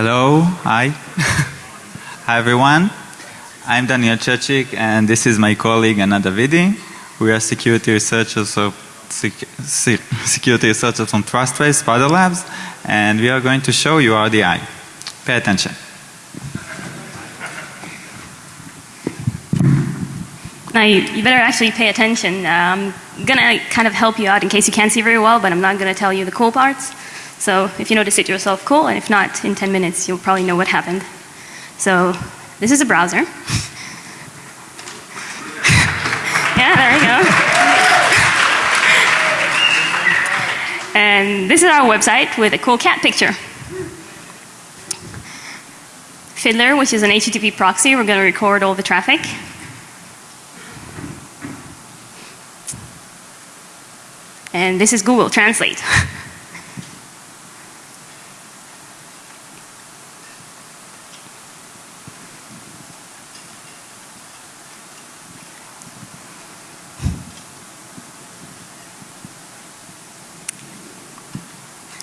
Hello, hi. hi everyone. I'm Daniel Chechik and this is my colleague Anna Davidi. We are security researchers of security researchers from Trustwave Spider Labs and we are going to show you RDI. Pay attention. Now you, you better actually pay attention. I'm gonna kind of help you out in case you can't see very well, but I'm not gonna tell you the cool parts. So if you notice it yourself, cool, and if not, in 10 minutes you'll probably know what happened. So this is a browser. yeah, there we go. and this is our website with a cool cat picture. Fiddler, which is an HTTP proxy, we're going to record all the traffic. And this is Google Translate.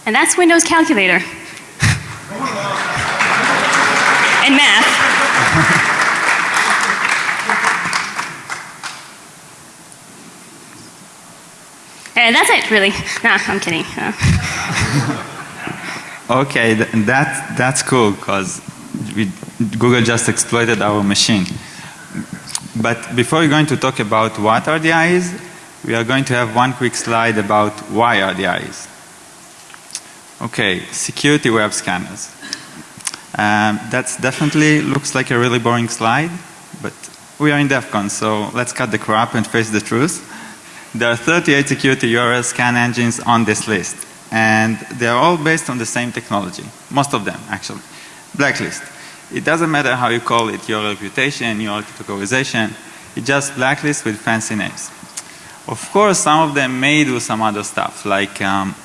and that's Windows Calculator. and math. And that's it, really. Nah, I'm kidding. Uh. okay, th that, that's cool because Google just exploited our machine. But before we're going to talk about what RDI is, we are going to have one quick slide about why RDI is. Okay, security web scanners. Um, that definitely looks like a really boring slide, but we are in DEF CON, so let's cut the crap and face the truth. There are 38 security URL scan engines on this list and they are all based on the same technology. Most of them actually. Blacklist. It doesn't matter how you call it, your reputation, your categorization, it's just blacklist with fancy names. Of course some of them may do some other stuff like um,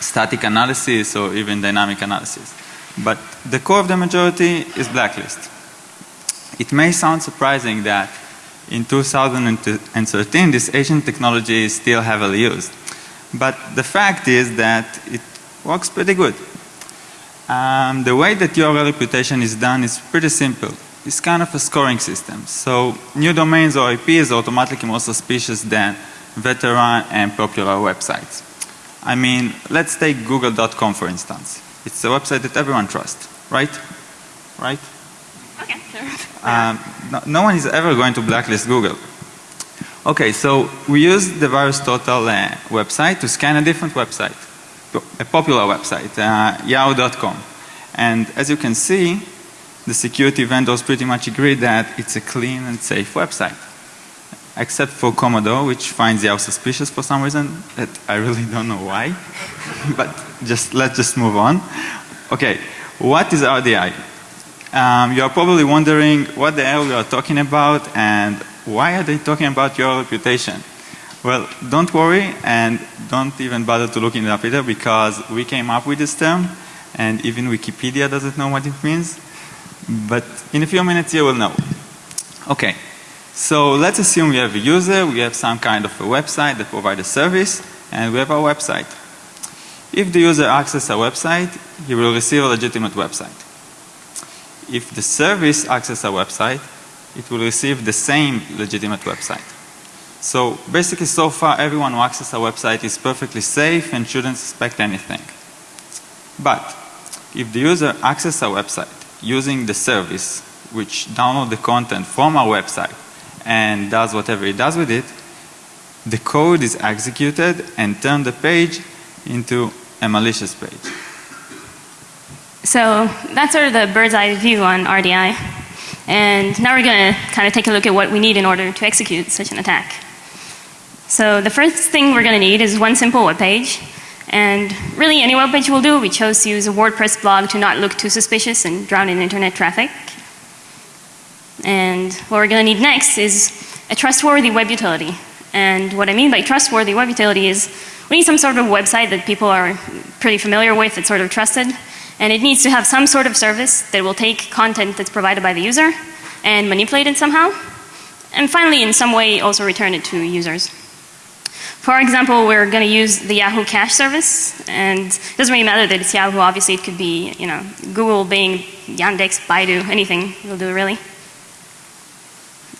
static analysis or even dynamic analysis. But the core of the majority is blacklist. It may sound surprising that in 2013 this ancient technology is still heavily used. But the fact is that it works pretty good. Um, the way that URL reputation is done is pretty simple. It's kind of a scoring system. So new domains or IPs are automatically more suspicious than veteran and popular websites. I mean, let's take google.com for instance. It's a website that everyone trusts, right? Right? Okay, sure. Um, no, no, one is ever going to blacklist Google. Okay, so we use the VirusTotal uh, website to scan a different website, a popular website, uh, yahoo.com. And as you can see, the security vendors pretty much agree that it's a clean and safe website. Except for Commodore, which finds Yahoo suspicious for some reason that I really don't know why. but just let's just move on. Okay, what is RDI? Um, you are probably wondering what the hell we are talking about and why are they talking about your reputation? Well, don't worry and don't even bother to look it up either because we came up with this term and even Wikipedia doesn't know what it means. But in a few minutes you will know. Okay. So let's assume we have a user, we have some kind of a website that provides a service and we have our website. If the user accesses our website, he will receive a legitimate website if the service accesses a website, it will receive the same legitimate website. So basically so far everyone who accesses a website is perfectly safe and shouldn't suspect anything. But if the user accesses a website using the service which download the content from our website and does whatever it does with it, the code is executed and turn the page into a malicious page. So that's sort of the bird's eye view on RDI. And now we're going to kind of take a look at what we need in order to execute such an attack. So the first thing we're going to need is one simple web page. And really any web page will do. We chose to use a WordPress blog to not look too suspicious and drown in internet traffic. And what we're going to need next is a trustworthy web utility. And what I mean by trustworthy web utility is we need some sort of website that people are pretty familiar with, that's sort of trusted. And it needs to have some sort of service that will take content that's provided by the user and manipulate it somehow. And finally in some way also return it to users. for example, we're going to use the Yahoo cache service, and it doesn't really matter that it's Yahoo. Obviously, it could be you know Google, Bing, Yandex, Baidu, anything will do really.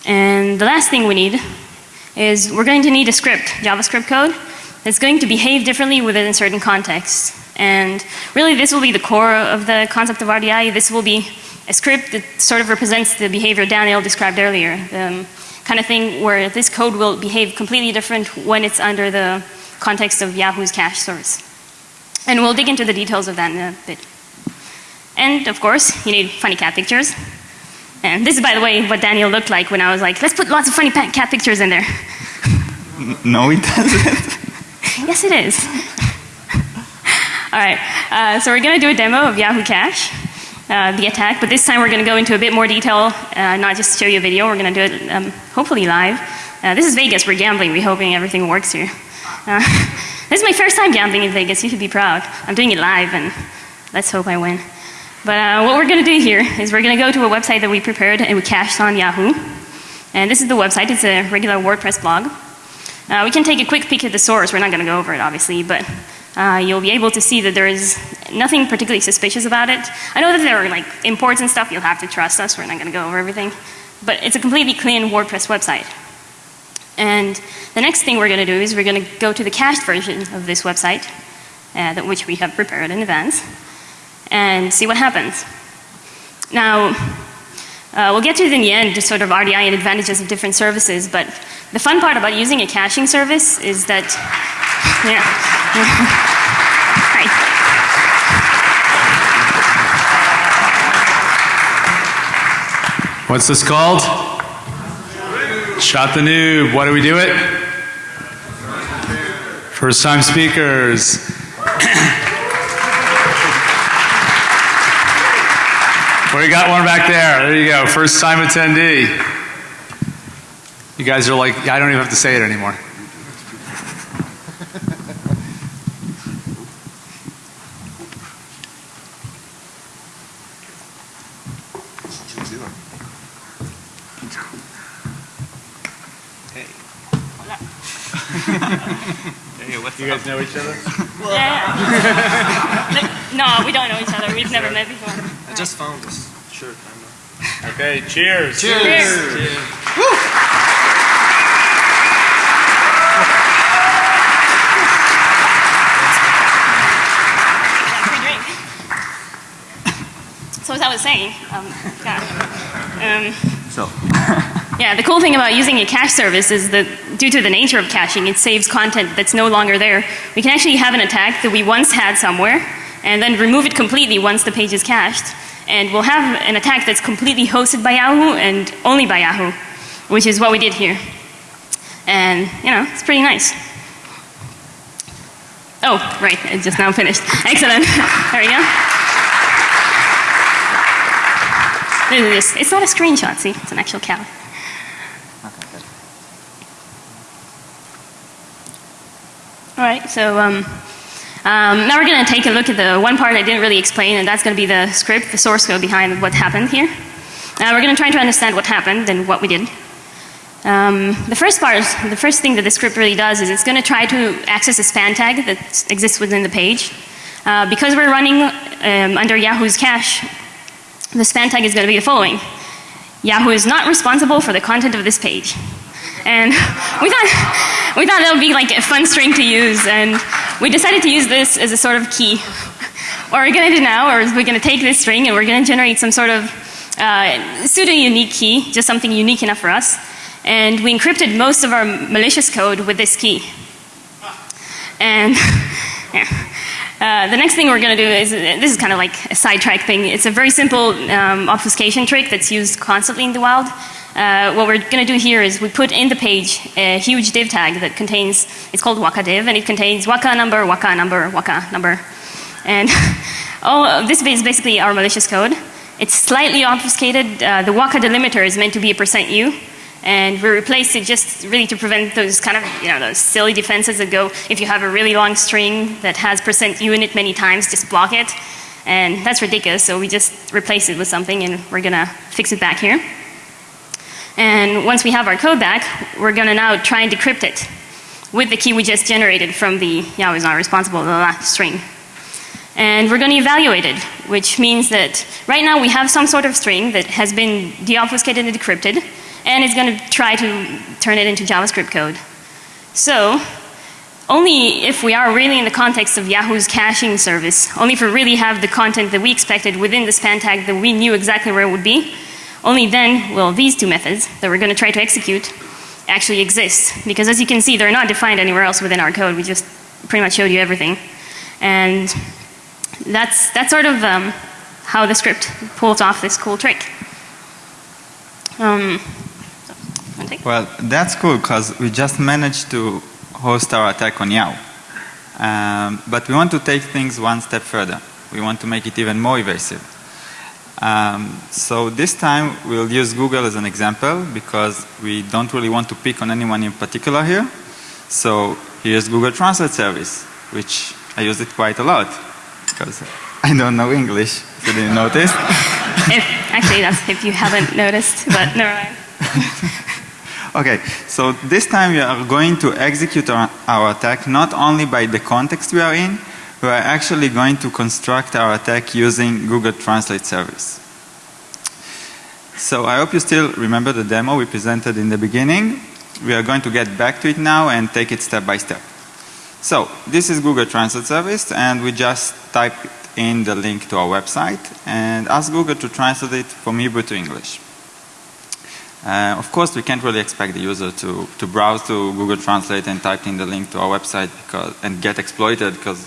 And the last thing we need is we're going to need a script, JavaScript code, that's going to behave differently within certain contexts. And really, this will be the core of the concept of RDI. This will be a script that sort of represents the behavior Daniel described earlier. The um, kind of thing where this code will behave completely different when it's under the context of Yahoo's cache source. And we'll dig into the details of that in a bit. And of course, you need funny cat pictures. And this is, by the way, what Daniel looked like when I was like, let's put lots of funny cat pictures in there. No, it doesn't. yes, it is. All right, uh, so we're going to do a demo of Yahoo Cache uh, the attack, but this time we're going to go into a bit more detail, uh, not just show you a video, we're going to do it um, hopefully live. Uh, this is Vegas, we're gambling, we're hoping everything works here. Uh, this is my first time gambling in Vegas, you should be proud. I'm doing it live and let's hope I win. But uh, what we're going to do here is we're going to go to a website that we prepared and we cached on Yahoo. And this is the website, it's a regular WordPress blog. Uh, we can take a quick peek at the source, we're not going to go over it obviously, but uh, you'll be able to see that there is nothing particularly suspicious about it. I know that there are like imports and stuff, you'll have to trust us, we're not going to go over everything. But it's a completely clean WordPress website. And the next thing we're going to do is we're going to go to the cached version of this website, uh, which we have prepared in advance, and see what happens. Now, uh, we'll get to it in the end, just sort of RDI and advantages of different services, but the fun part about using a caching service is that, yeah. What's this called? Shot the noob. What do we do it? First time speakers. we got one back there. There you go. First time attendee. You guys are like, I don't even have to say it anymore. Hey. You guys know each other? Yeah. no, we don't know each other. We've never met before. I just found this shirt. Okay, cheers. Cheers. Cheers. cheers. Yeah, free drink. So as I was saying, um, God, um, So, yeah, the cool thing about using a cache service is that due to the nature of caching, it saves content that's no longer there. We can actually have an attack that we once had somewhere and then remove it completely once the page is cached. And we'll have an attack that's completely hosted by Yahoo and only by Yahoo, which is what we did here. And, you know, it's pretty nice. Oh, right, it just now finished. Excellent. there we go. This is- It's not a screenshot, see? It's an actual cow. All right, so um, um, now we're going to take a look at the one part I didn't really explain, and that's going to be the script, the source code behind what happened here. Now we're going to try to understand what happened and what we did. Um, the first part, the first thing that the script really does is it's going to try to access a span tag that exists within the page. Uh, because we're running um, under Yahoo's cache, the span tag is going to be the following. Yahoo is not responsible for the content of this page. And we thought, we thought that would be like a fun string to use and we decided to use this as a sort of key. What we're going to do now is we're going to take this string and we're going to generate some sort of uh, pseudo unique key, just something unique enough for us. And we encrypted most of our malicious code with this key. And yeah. Uh, the next thing we're going to do is, this is kind of like a sidetrack thing. It's a very simple um, obfuscation trick that's used constantly in the wild. Uh, what we're going to do here is we put in the page a huge div tag that contains, it's called waka div, and it contains waka number, waka number, waka number. And of this is basically our malicious code. It's slightly obfuscated. Uh, the waka delimiter is meant to be a percent %u. And we replaced it just really to prevent those kind of, you know, those silly defenses that go, if you have a really long string that has percent %u in it many times, just block it. And that's ridiculous, so we just replace it with something and we're gonna fix it back here. And once we have our code back, we're gonna now try and decrypt it. with the key we just generated from the Yahoo is not responsible, the last string. And we're going to evaluate it, which means that right now we have some sort of string that has been deobfuscated and decrypted, and it's going to try to turn it into JavaScript code. So, only if we are really in the context of Yahoo's caching service, only if we really have the content that we expected within the span tag that we knew exactly where it would be, only then will these two methods that we're going to try to execute actually exist. Because as you can see, they're not defined anywhere else within our code. We just pretty much showed you everything. And that's, that's sort of um, how the script pulls off this cool trick. Um, Well, that's cool because we just managed to host our attack on Yao. Um, but we want to take things one step further. We want to make it even more evasive. Um, so this time we'll use Google as an example because we don't really want to pick on anyone in particular here. So here's Google Translate Service, which I use it quite a lot because I don't know English. Did you notice? if, actually, that's if you haven't noticed, but never mind. Okay, so this time we are going to execute our, our, attack not only by the context we are in, we are actually going to construct our attack using Google Translate Service. So I hope you still remember the demo we presented in the beginning. We are going to get back to it now and take it step by step. So this is Google Translate Service and we just type in the link to our website and ask Google to translate it from Hebrew to English. Uh, of course, we can't really expect the user to, to browse to Google Translate and type in the link to our website because, and get exploited because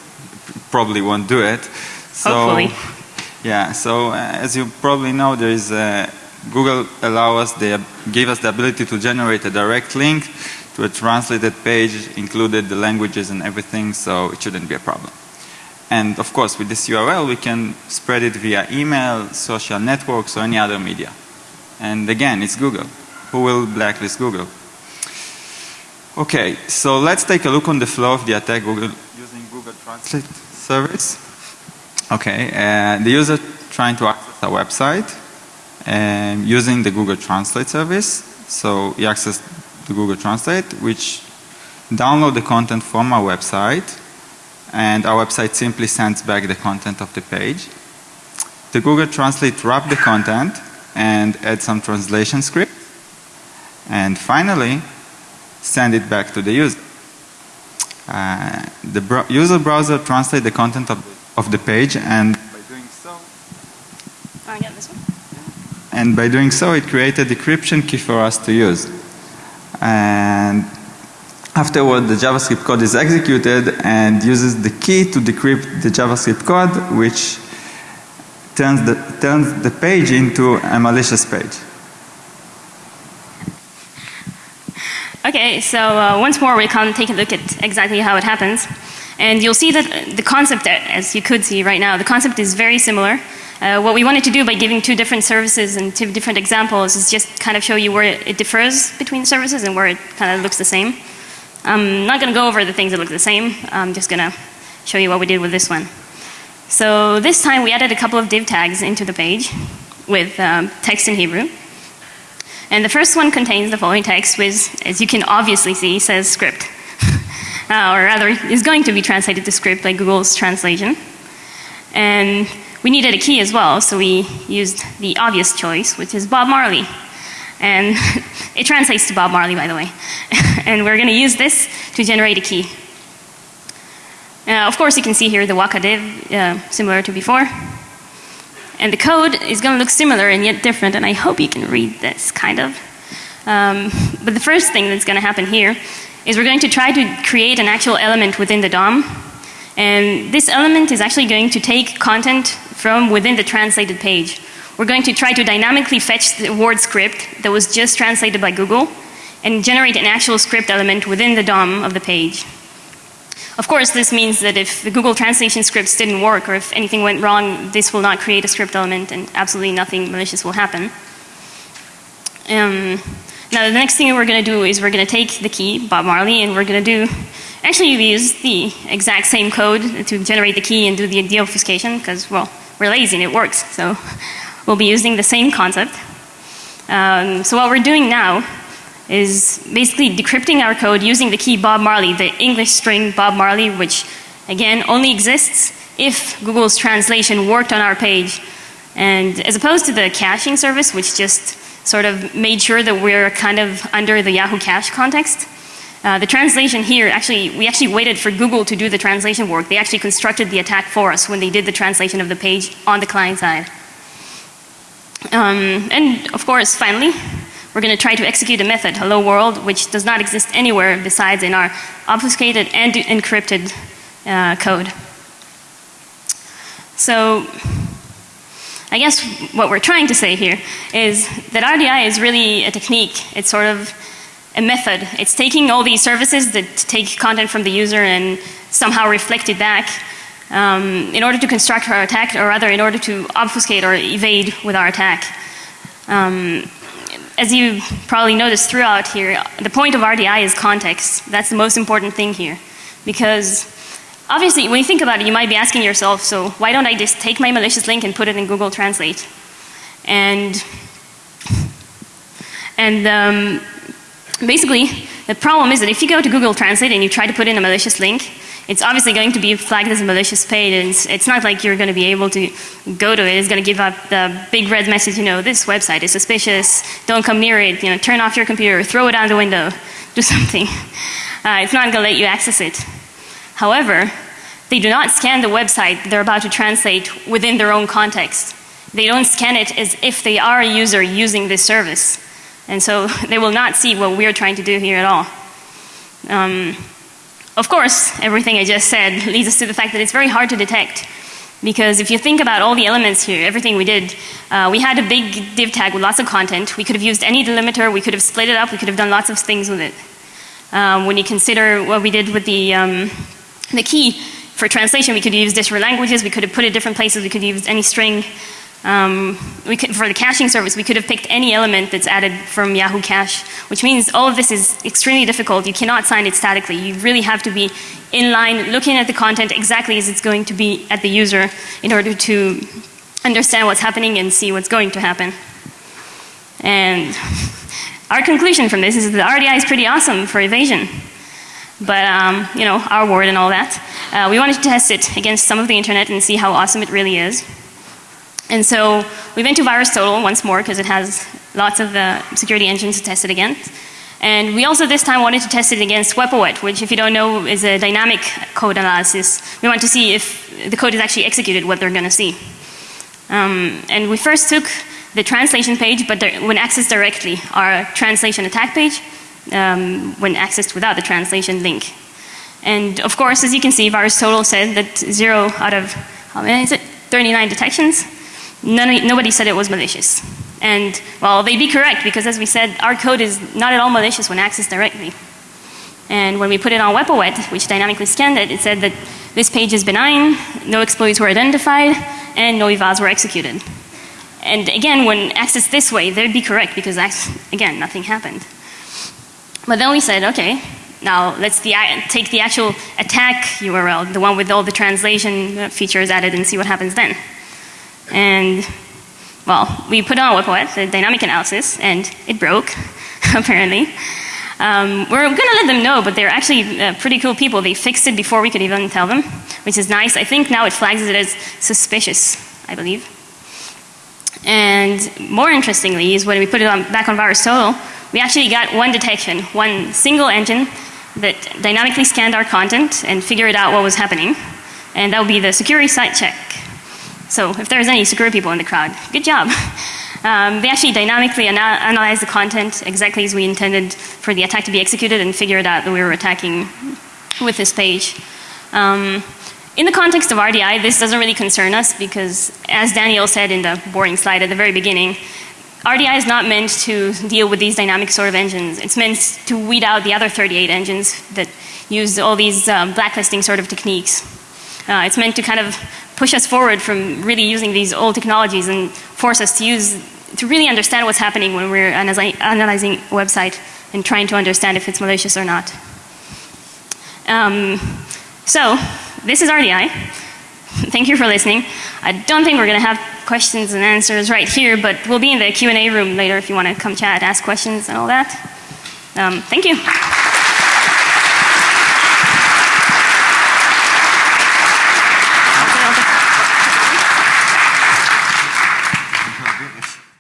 probably won't do it. So, Hopefully. Yeah, so uh, as you probably know, there is a, Google allow us, they gave us the ability to generate a direct link to a translated page, included the languages and everything, so it shouldn't be a problem. And of course, with this URL, we can spread it via email, social networks, or any other media. And again, it's Google. Who will blacklist Google? Okay, so let's take a look on the flow of the attack Google, using Google Translate service. Okay, uh, the user trying to access a website um, using the Google Translate service. So he accesses the Google Translate, which download the content from our website, and our website simply sends back the content of the page. The Google Translate wrap the content and add some translation script. And finally, send it back to the user. Uh, the br user browser translates the content of, of the page and by doing so oh, yeah, this one. and by doing so it created a decryption key for us to use. And afterward the JavaScript code is executed and uses the key to decrypt the JavaScript code which turns the, turns the page into a malicious page. Okay, so uh, once more we can take a look at exactly how it happens. And you'll see that the concept, as you could see right now, the concept is very similar. Uh, what we wanted to do by giving two different services and two different examples is just kind of show you where it differs between services and where it kind of looks the same. I'm not going to go over the things that look the same. I'm just going to show you what we did with this one. So this time we added a couple of div tags into the page with um, text in Hebrew. And the first one contains the following text which, as you can obviously see, says script. uh, or rather, is going to be translated to script by Google's translation. And we needed a key as well, so we used the obvious choice, which is Bob Marley. And it translates to Bob Marley, by the way. and we're going to use this to generate a key. Uh, of course, you can see here the Waka div, uh, similar to before. And the code is going to look similar and yet different, and I hope you can read this, kind of. Um, but the first thing that's going to happen here is we're going to try to create an actual element within the DOM. And this element is actually going to take content from within the translated page. We're going to try to dynamically fetch the word script that was just translated by Google and generate an actual script element within the DOM of the page. Of course, this means that if the Google translation scripts didn't work or if anything went wrong, this will not create a script element and absolutely nothing malicious will happen. Um, now the next thing we're going to do is we're going to take the key, Bob Marley, and we're going to do, actually we use the exact same code to generate the key and do the deobfuscation because, well, we're lazy and it works. So we'll be using the same concept. Um, so what we're doing now is basically decrypting our code using the key Bob Marley, the English string Bob Marley, which again only exists if Google's translation worked on our page. And as opposed to the caching service, which just sort of made sure that we're kind of under the Yahoo cache context, uh, the translation here actually, we actually waited for Google to do the translation work. They actually constructed the attack for us when they did the translation of the page on the client side. Um, and of course, finally, we're going to try to execute a method, hello world, which does not exist anywhere besides in our obfuscated and encrypted uh, code. So, I guess what we're trying to say here is that RDI is really a technique. It's sort of a method. It's taking all these services that take content from the user and somehow reflect it back um, in order to construct our attack, or rather in order to obfuscate or evade with our attack. Um, as you probably noticed throughout here, the point of RDI is context. That's the most important thing here. Because obviously when you think about it, you might be asking yourself, so why don't I just take my malicious link and put it in Google Translate? And, and um, basically, the problem is that if you go to Google Translate and you try to put in a malicious link, it's obviously going to be flagged as a malicious page and it's, it's not like you're going to be able to go to it. It's going to give up the big red message, you know, this website is suspicious, don't come near it, you know, turn off your computer, throw it out the window, do something. Uh, it's not going to let you access it. However, they do not scan the website they're about to translate within their own context. They don't scan it as if they are a user using this service. And so they will not see what we're trying to do here at all. Um, of course, everything I just said leads us to the fact that it's very hard to detect. Because if you think about all the elements here, everything we did, uh, we had a big div tag with lots of content. We could have used any delimiter, we could have split it up, we could have done lots of things with it. Um, when you consider what we did with the, um, the key for translation, we could use different languages, we could have put it different places, we could use any string. Um, we could, for the caching service, we could have picked any element that's added from Yahoo Cache, which means all of this is extremely difficult. You cannot sign it statically. You really have to be in line, looking at the content exactly as it's going to be at the user in order to understand what's happening and see what's going to happen. And our conclusion from this is that the RDI is pretty awesome for evasion. But, um, you know, our word and all that. Uh, we wanted to test it against some of the internet and see how awesome it really is. And so we went to VirusTotal once more because it has lots of uh, security engines to test it against. And we also this time wanted to test it against WebOet, which if you don't know is a dynamic code analysis. We want to see if the code is actually executed, what they're going to see. Um, and we first took the translation page, but when accessed directly, our translation attack page, um, when accessed without the translation link. And of course, as you can see, VirusTotal said that zero out of, how many is it? 39 detections None, nobody said it was malicious. And well, they'd be correct because as we said, our code is not at all malicious when accessed directly. And when we put it on WebOet, which dynamically scanned it, it said that this page is benign, no exploits were identified, and no evals were executed. And again, when accessed this way, they'd be correct because, again, nothing happened. But then we said, okay, now let's the, take the actual attack URL, the one with all the translation features added and see what happens then. And well, we put on WebOet, the dynamic analysis, and it broke, apparently. Um, we're going to let them know, but they're actually uh, pretty cool people. They fixed it before we could even tell them, which is nice. I think now it flags it as suspicious, I believe. And more interestingly is when we put it on, back on VirusTotal, we actually got one detection, one single engine that dynamically scanned our content and figured out what was happening. And that would be the security site check. So if there's any security people in the crowd, good job. Um, they actually dynamically ana analyze the content exactly as we intended for the attack to be executed and figured out that we were attacking with this page. Um, in the context of RDI, this doesn't really concern us because as Daniel said in the boring slide at the very beginning, RDI is not meant to deal with these dynamic sort of engines. It's meant to weed out the other 38 engines that use all these um, blacklisting sort of techniques. Uh, it's meant to kind of push us forward from really using these old technologies and force us to use, to really understand what's happening when we're analyzing a website and trying to understand if it's malicious or not. Um, so, this is RDI. Thank you for listening. I don't think we're going to have questions and answers right here, but we'll be in the Q&A room later if you want to come chat, ask questions and all that. Um, thank you.